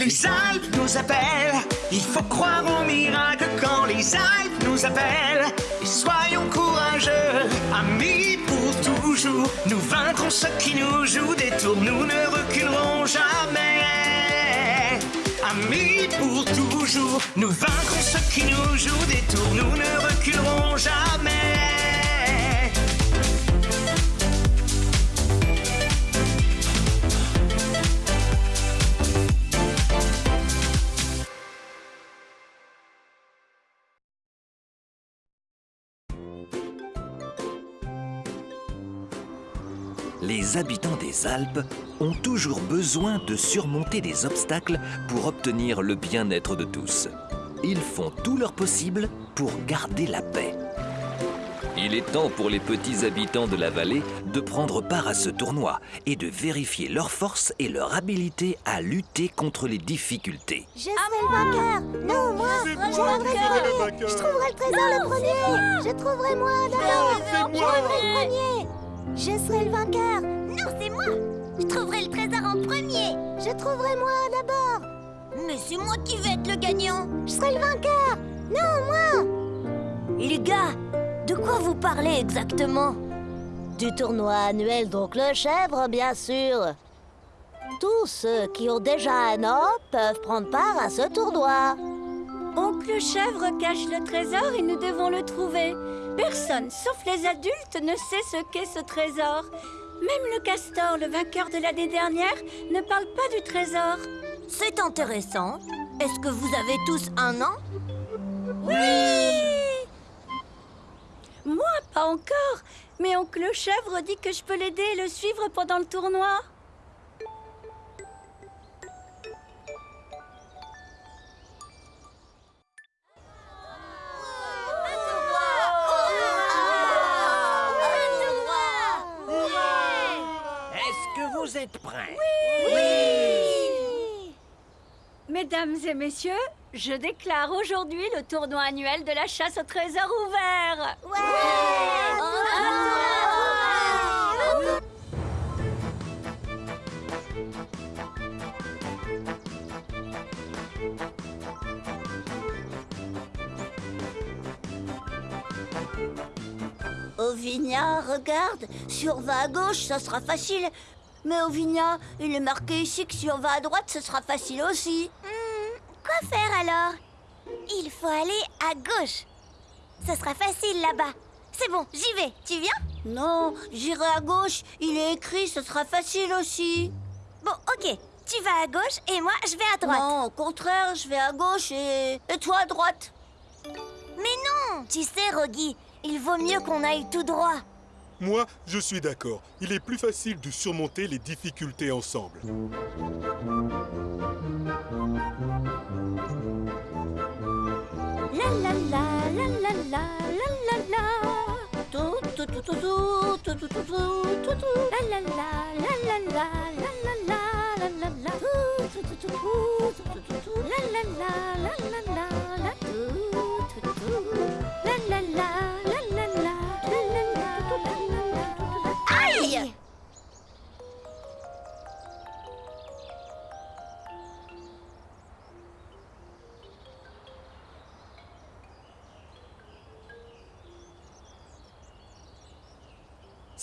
Les Alpes nous appellent, il faut croire au miracle quand les Alpes nous appellent. Et soyons courageux, amis pour toujours. Nous vaincrons ceux qui nous jouent des tours, nous ne reculerons jamais. Amis pour toujours, nous vaincrons ceux qui nous jouent des tours, nous ne reculerons Les habitants des Alpes ont toujours besoin de surmonter des obstacles pour obtenir le bien-être de tous. Ils font tout leur possible pour garder la paix. Il est temps pour les petits habitants de la vallée de prendre part à ce tournoi et de vérifier leur force et leur habileté à lutter contre les difficultés. Je serai le vainqueur. Non, moi Je trouverai le premier. Je trouverai le trésor le premier. Je trouverai moi d'abord. Je trouverai le premier Je serai le vainqueur. Non, c'est moi. Je trouverai le trésor en premier. Je trouverai moi d'abord. Mais c'est moi qui vais être le gagnant. Je serai le vainqueur. Non, moi. Les gars, de quoi vous parlez exactement? Du tournoi annuel d'Oncle Chèvre, bien sûr. Tous ceux qui ont déjà un an peuvent prendre part à ce tournoi. Oncle Chèvre cache le trésor et nous devons le trouver. Personne, sauf les adultes, ne sait ce qu'est ce trésor. Même le castor, le vainqueur de l'année dernière, ne parle pas du trésor. C'est intéressant. Est-ce que vous avez tous un an? Moi, pas encore. Mais Oncle Chèvre dit que je peux l'aider et le suivre pendant le tournoi. Êtes prêts? Mesdames et messieurs, je déclare aujourd'hui le tournoi annuel de la chasse au trésor ouvert. Ovinia, regarde, on va à gauche, ça sera facile. Mais Ovinia, il est marqué ici que si on va à droite, ce sera facile aussi. Hmm, quoi faire alors? Il faut aller à gauche. Ce sera facile là-bas. C'est bon, j'y vais. Tu viens? Non, j'irai à gauche, il est écrit, ce sera facile aussi. Bon, ok. Tu vas à gauche et moi, je vais à droite. Non, au contraire, je vais à gauche et... Et toi à droite Mais non Tu sais, Rogi, il vaut mieux qu'on aille tout droit. Moi, je suis d'accord. Il est plus facile de surmonter les difficultés ensemble.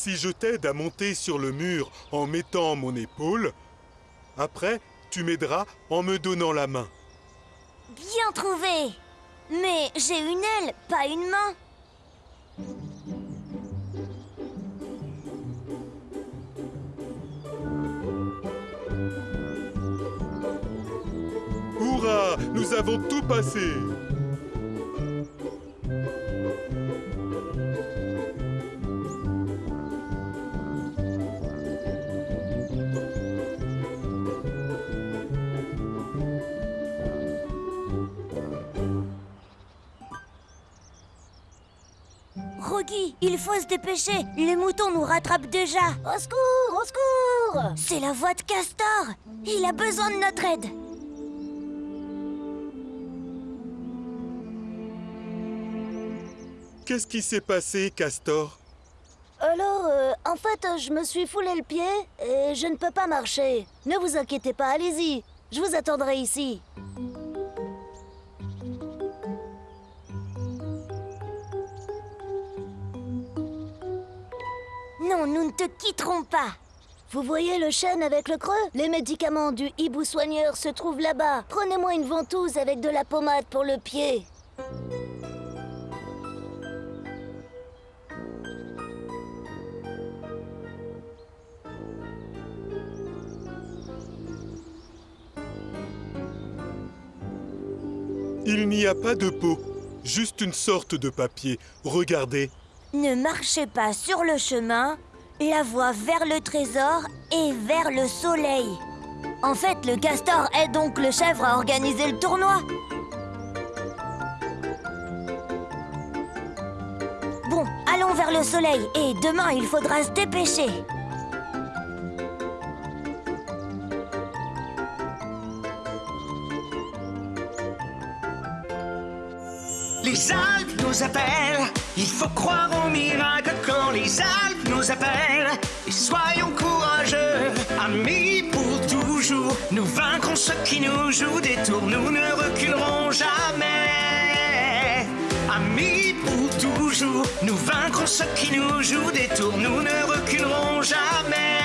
Si je t'aide à monter sur le mur en mettant mon épaule, après, tu m'aideras en me donnant la main. Bien trouvé Mais j'ai une aile, pas une main. Hurrah Nous avons tout passé il faut se dépêcher. Les moutons nous rattrapent déjà. Au secours Au secours C'est la voix de Castor. Il a besoin de notre aide. Qu'est-ce qui s'est passé, Castor? Alors, euh, en fait, je me suis foulé le pied et je ne peux pas marcher. Ne vous inquiétez pas, allez-y. Je vous attendrai ici. Nous ne te quitterons pas. Vous voyez le chêne avec le creux? Les médicaments du hibou soigneur se trouvent là-bas. Prenez-moi une ventouse avec de la pommade pour le pied. Il n'y a pas de peau, juste une sorte de papier. Regardez. Ne marchez pas sur le chemin, la voie vers le trésor et vers le soleil. En fait, le castor aide donc le chèvre à organiser le tournoi. Bon, allons vers le soleil et demain il faudra se dépêcher. Les Alpes nous appellent, il faut croire au miracle quand les Alpes nous appellent. Et soyons courageux, amis pour toujours. Nous vaincrons ceux qui nous jouent des tours, nous ne reculerons jamais. Amis pour toujours, nous vaincrons ceux qui nous jouent des tours, nous ne reculerons jamais.